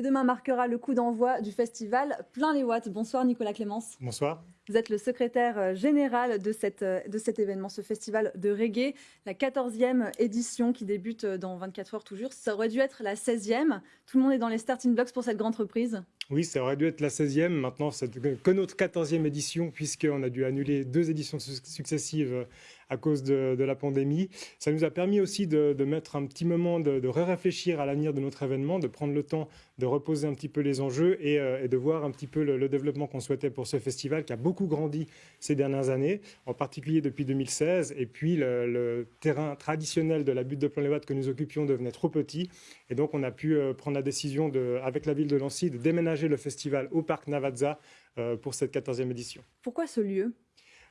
Demain marquera le coup d'envoi du festival Plein les Watts. Bonsoir Nicolas Clémence. Bonsoir. Vous êtes le secrétaire euh, général de, cette, euh, de cet événement, ce festival de reggae, la 14e édition qui débute euh, dans 24 heures toujours. Ça aurait dû être la 16e. Tout le monde est dans les starting blocks pour cette grande reprise. Oui, ça aurait dû être la 16e. Maintenant, c'est que notre 14e édition, puisqu'on a dû annuler deux éditions successives à cause de, la pandémie. Ça nous a permis aussi de, mettre un petit moment, de, réfléchir à l'avenir de notre événement, de prendre le temps de reposer un petit peu les enjeux et, de voir un petit peu le, le développement qu'on souhaitait pour ce festival qui a beaucoup grandi ces dernières années, en particulier depuis 2016. Et puis, le, terrain traditionnel de la butte de les que nous occupions devenait trop petit. Et donc, on a pu euh, prendre la décision, de, avec la ville de Nancy, de déménager le festival au parc Navazza euh, pour cette 14e édition. Pourquoi ce lieu?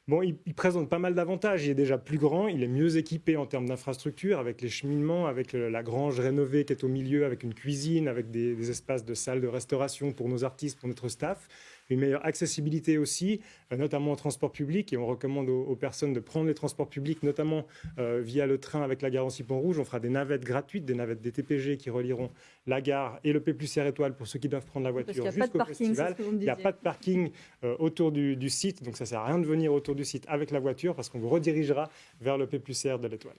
Bon, il, présente pas mal d'avantages. Il est déjà plus grand, il est mieux équipé en termes d'infrastructure, avec les cheminements, avec la grange rénovée qui est au milieu, avec une cuisine, avec des, des espaces de salles de restauration pour nos artistes, pour notre staff une meilleure accessibilité aussi, euh, notamment au transport public. Et on recommande aux, personnes de prendre les transports publics, notamment euh, via le train avec la garantie Pont-Rouge. On fera des navettes gratuites, des navettes des TPG qui relieront la gare et le P plus R étoile pour ceux qui doivent prendre la voiture jusqu'au festival. il n'y a pas de parking euh, autour du, site, donc ça ne sert à rien de venir autour du site avec la voiture parce qu'on vous redirigera vers le P plus R de l'étoile.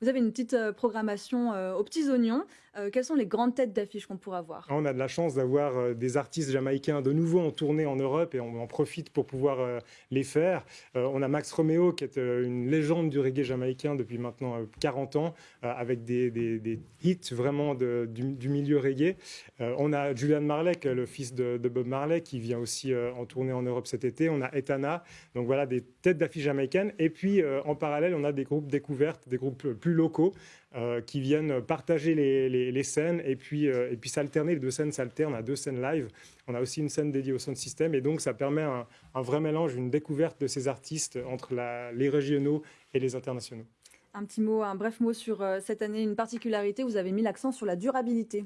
Vous avez une petite programmation aux petits oignons. Euh, quelles sont les grandes têtes d'affiches qu'on pourra voir On a de la chance d'avoir des artistes jamaïcains de nouveau en tournée en Europe et on en profite pour pouvoir les faire. On a Max Romeo qui est une légende du reggae jamaïcain depuis maintenant 40 ans avec des, hits vraiment du, milieu reggae. On a Julian Marley, le fils de, Bob Marley, qui vient aussi en tournée en Europe cet été. On a Etana. Donc voilà, des têtes d'affiches jamaïcaines. Et puis en parallèle, on a des groupes découvertes, des groupes plus locaux euh, qui viennent partager les, scènes et puis, euh, et puis s'alterner. Les deux scènes s'alternent à deux scènes live. On a aussi une scène dédiée au sound system et donc ça permet un, vrai mélange, une découverte de ces artistes entre les régionaux et les internationaux. Un petit mot, un bref mot sur euh, cette année, une particularité, vous avez mis l'accent sur la durabilité.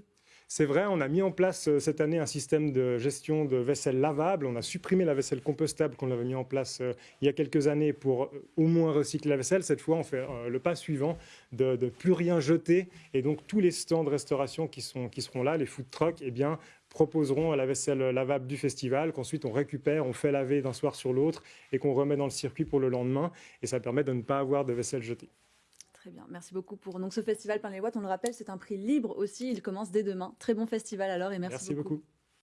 C'est vrai, on a mis en place euh, cette année un système de gestion de vaisselle lavable. On a supprimé la vaisselle compostable qu'on avait mis en place euh, il y a quelques années pour euh, au moins recycler la vaisselle. Cette fois, on fait le pas suivant de, de plus rien jeter. Et donc, tous les stands de restauration qui, seront là, les food trucks, eh bien, proposeront la vaisselle lavable du festival, qu'ensuite on récupère, on fait laver d'un soir sur l'autre et qu'on remet dans le circuit pour le lendemain. Et ça permet de ne pas avoir de vaisselle jetée. Très bien, merci beaucoup pour donc, ce festival Plein les Watts. On le rappelle, c'est un prix libre aussi, il commence dès demain. Très bon festival alors et merci, merci beaucoup.